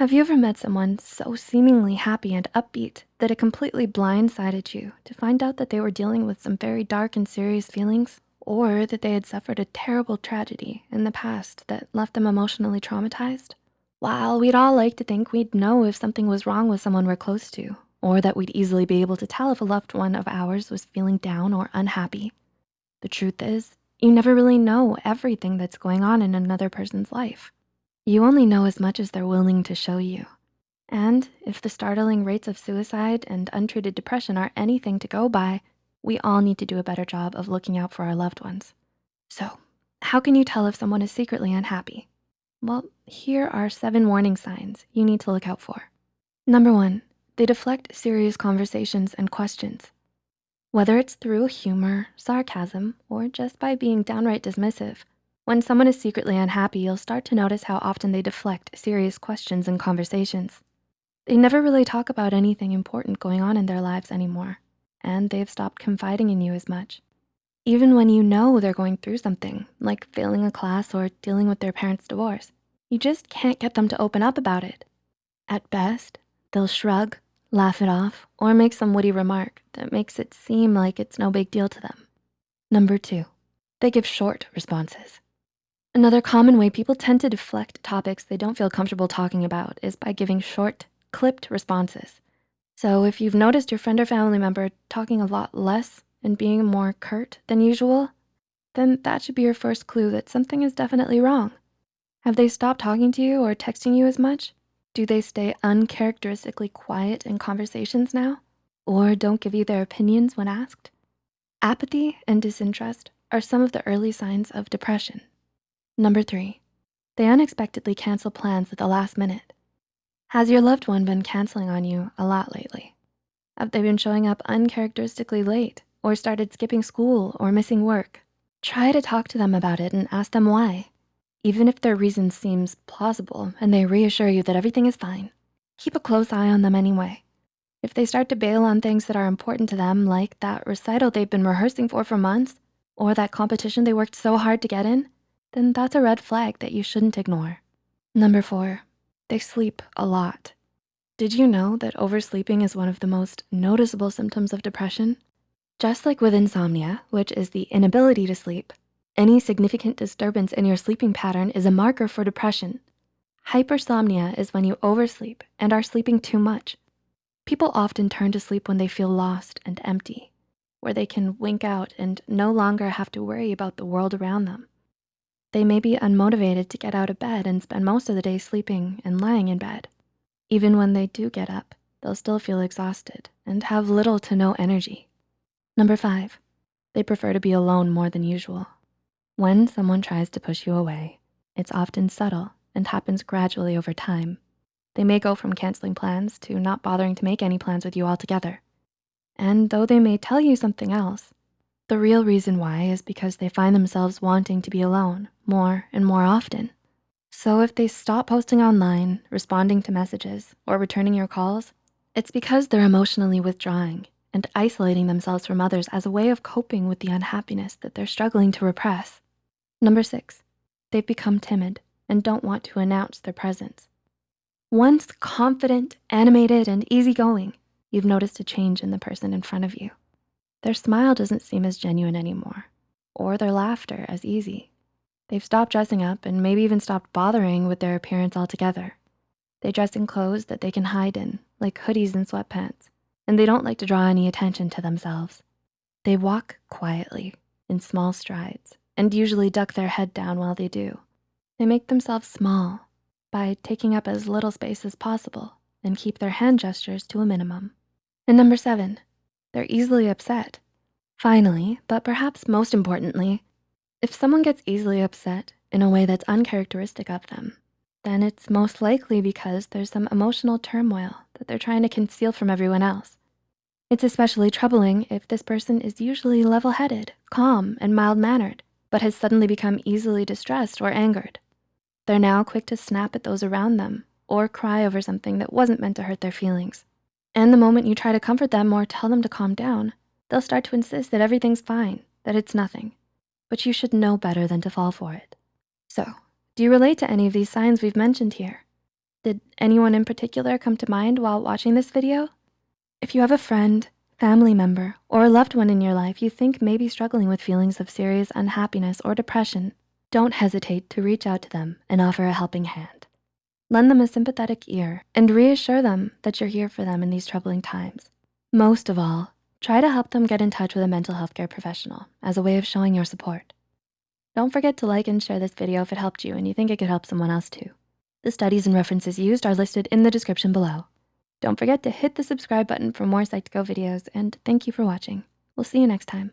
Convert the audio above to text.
Have you ever met someone so seemingly happy and upbeat that it completely blindsided you to find out that they were dealing with some very dark and serious feelings? Or that they had suffered a terrible tragedy in the past that left them emotionally traumatized? While we'd all like to think we'd know if something was wrong with someone we're close to, or that we'd easily be able to tell if a loved one of ours was feeling down or unhappy, the truth is, you never really know everything that's going on in another person's life. You only know as much as they're willing to show you. And if the startling rates of suicide and untreated depression are anything to go by, we all need to do a better job of looking out for our loved ones. So how can you tell if someone is secretly unhappy? Well, here are seven warning signs you need to look out for. Number one, they deflect serious conversations and questions. Whether it's through humor, sarcasm, or just by being downright dismissive, when someone is secretly unhappy, you'll start to notice how often they deflect serious questions and conversations. They never really talk about anything important going on in their lives anymore, and they've stopped confiding in you as much. Even when you know they're going through something, like failing a class or dealing with their parents' divorce, you just can't get them to open up about it. At best, they'll shrug, laugh it off, or make some witty remark that makes it seem like it's no big deal to them. Number two, they give short responses. Another common way people tend to deflect topics they don't feel comfortable talking about is by giving short, clipped responses. So if you've noticed your friend or family member talking a lot less and being more curt than usual, then that should be your first clue that something is definitely wrong. Have they stopped talking to you or texting you as much? Do they stay uncharacteristically quiet in conversations now? Or don't give you their opinions when asked? Apathy and disinterest are some of the early signs of depression. Number three, they unexpectedly cancel plans at the last minute. Has your loved one been canceling on you a lot lately? Have they been showing up uncharacteristically late or started skipping school or missing work? Try to talk to them about it and ask them why. Even if their reason seems plausible and they reassure you that everything is fine, keep a close eye on them anyway. If they start to bail on things that are important to them, like that recital they've been rehearsing for for months, or that competition they worked so hard to get in, then that's a red flag that you shouldn't ignore. Number four, they sleep a lot. Did you know that oversleeping is one of the most noticeable symptoms of depression? Just like with insomnia, which is the inability to sleep, any significant disturbance in your sleeping pattern is a marker for depression. Hypersomnia is when you oversleep and are sleeping too much. People often turn to sleep when they feel lost and empty, where they can wink out and no longer have to worry about the world around them. They may be unmotivated to get out of bed and spend most of the day sleeping and lying in bed. Even when they do get up, they'll still feel exhausted and have little to no energy. Number five, they prefer to be alone more than usual. When someone tries to push you away, it's often subtle and happens gradually over time. They may go from canceling plans to not bothering to make any plans with you altogether. And though they may tell you something else, the real reason why is because they find themselves wanting to be alone more and more often. So if they stop posting online, responding to messages, or returning your calls, it's because they're emotionally withdrawing and isolating themselves from others as a way of coping with the unhappiness that they're struggling to repress. Number six, they've become timid and don't want to announce their presence. Once confident, animated, and easygoing, you've noticed a change in the person in front of you. Their smile doesn't seem as genuine anymore, or their laughter as easy. They've stopped dressing up and maybe even stopped bothering with their appearance altogether. They dress in clothes that they can hide in, like hoodies and sweatpants, and they don't like to draw any attention to themselves. They walk quietly in small strides and usually duck their head down while they do. They make themselves small by taking up as little space as possible and keep their hand gestures to a minimum. And number seven, they're easily upset. Finally, but perhaps most importantly, if someone gets easily upset in a way that's uncharacteristic of them, then it's most likely because there's some emotional turmoil that they're trying to conceal from everyone else. It's especially troubling if this person is usually level-headed, calm, and mild-mannered, but has suddenly become easily distressed or angered. They're now quick to snap at those around them or cry over something that wasn't meant to hurt their feelings. And the moment you try to comfort them or tell them to calm down, they'll start to insist that everything's fine, that it's nothing. But you should know better than to fall for it. So, do you relate to any of these signs we've mentioned here? Did anyone in particular come to mind while watching this video? If you have a friend, family member, or a loved one in your life you think may be struggling with feelings of serious unhappiness or depression, don't hesitate to reach out to them and offer a helping hand. Lend them a sympathetic ear and reassure them that you're here for them in these troubling times. Most of all, try to help them get in touch with a mental health care professional as a way of showing your support. Don't forget to like and share this video if it helped you and you think it could help someone else too. The studies and references used are listed in the description below. Don't forget to hit the subscribe button for more Psych2Go videos and thank you for watching. We'll see you next time.